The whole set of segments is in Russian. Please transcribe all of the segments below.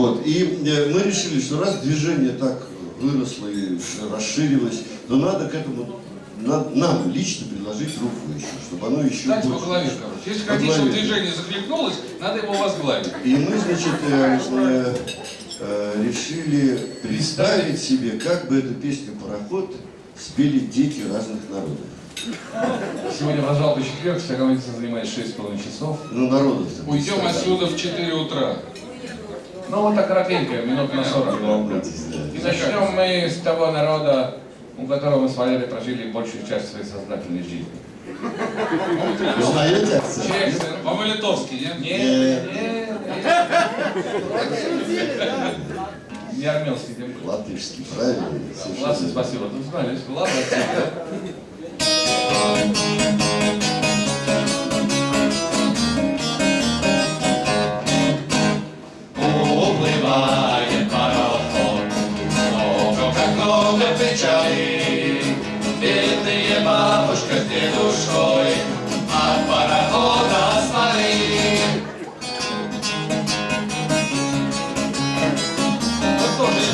Вот. И э, мы решили, что раз движение так выросло и расширилось, то надо к этому на- нам лично предложить руку еще, чтобы оно еще Дайте по больше. голове, короче. Если По хотите, чтобы движение захлебнулось, надо его возглавить. И мы, значит, э, э, э, решили представить себе, как бы эту песню «Пароход» спели дети разных народов. Сегодня в жалкий четверг, вся композиция занимает 6,5 часов. Ну, народов Уйдем отсюда в 4 утра. Ну, вот так коротенько, минут на 40. И начнем мы с того народа, у которого мы с Валерой прожили большую часть своей сознательной жизни. Вы по-литовски, нет? Нет, Нет. Не армянский тем более. Латышский, правильно? Ладно, спасибо. Ну, знали, ладно, спасибо.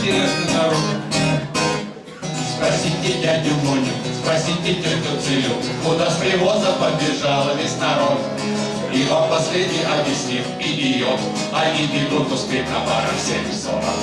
Интересный народ. Спросите дядю Моню, спросите тетю Цилю, куда с привоза побежал весь народ. И вам последний объяснив идиот, они бегут успеть на парах 7.40. Уплывают 7.40.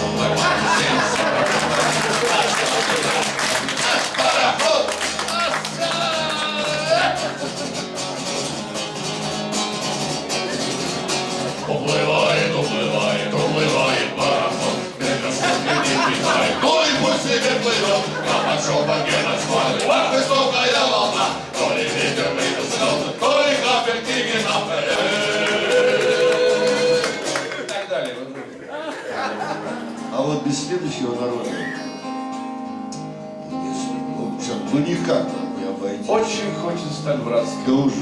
вот без следующего народа, ну, всё, ну никак нам не обойти. Очень хочется стать братским, Да уже.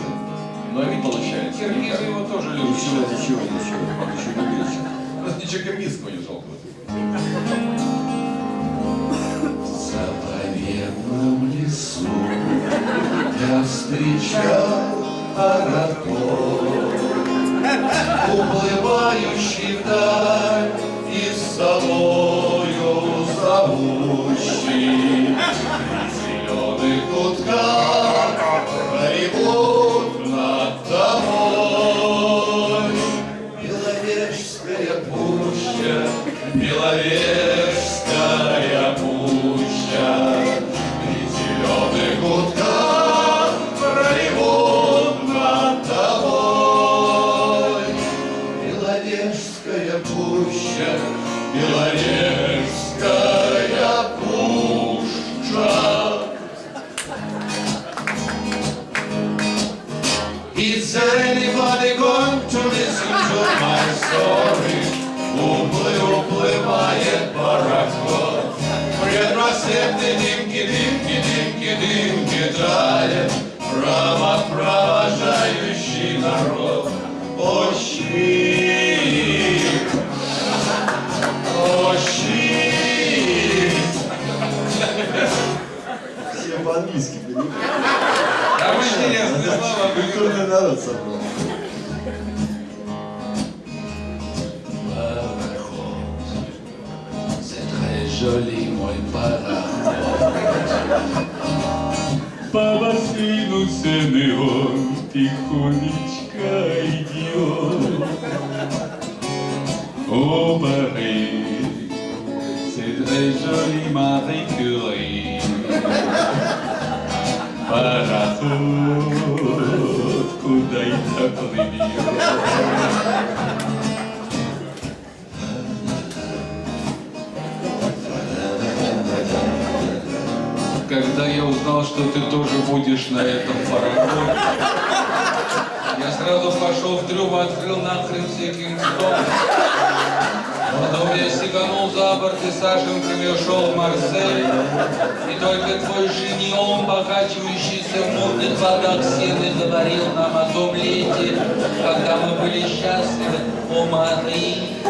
но не получается. Киргизы его тоже любят. Ничего, ничего, ничего. Еще не вечер. Просто ничего киргизского не жалко. В заповедном лесу я встречал пароход, уплывающий вдаль собою Предрассветные дымки, дымки, дымки, дымки тает. Право провожающий народ. О, щит! О, щит! Все по-английски понимают. Там интересные слова. Культурный народ собрал. Joli, мой пароход. По бассейну сены он тихонечко идет. О, Париж, c'est très joli, Marie Curie. Пароход, куда это плывет? Когда я узнал, что ты тоже будешь на этом пароходе, я сразу пошел в трюм, открыл нахрен все кингстоны. Потом я сиганул за борт и Сашеньками ушел в Марсель. И только твой шиньон, покачивающийся в мутных водах сены, говорил нам о том лете, когда мы были счастливы, о Мари.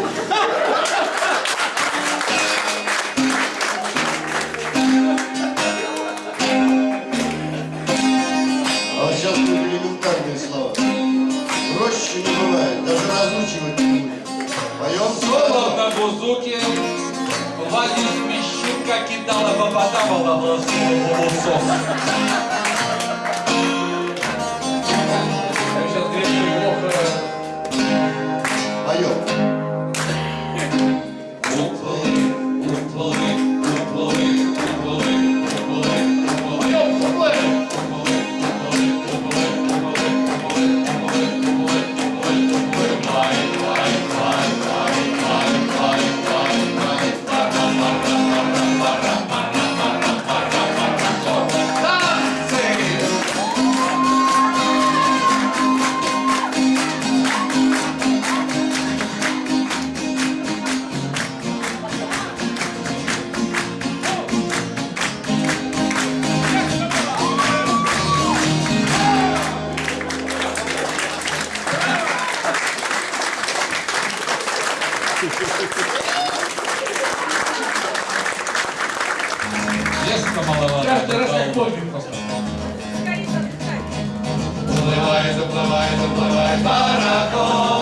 Сузуки, Вадим Смещука кидала попадала на лосос. Я сейчас грешу плохо. Поем. Места маловато. Каждый раз как подвиг просто. Заплывает, заплывает, заплывает пароход.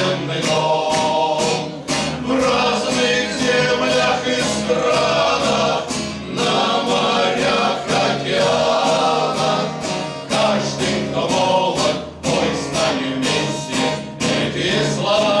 огромный дом В разных землях и странах На морях, океанах Каждый, кто молод, пой станем вместе. Эти слова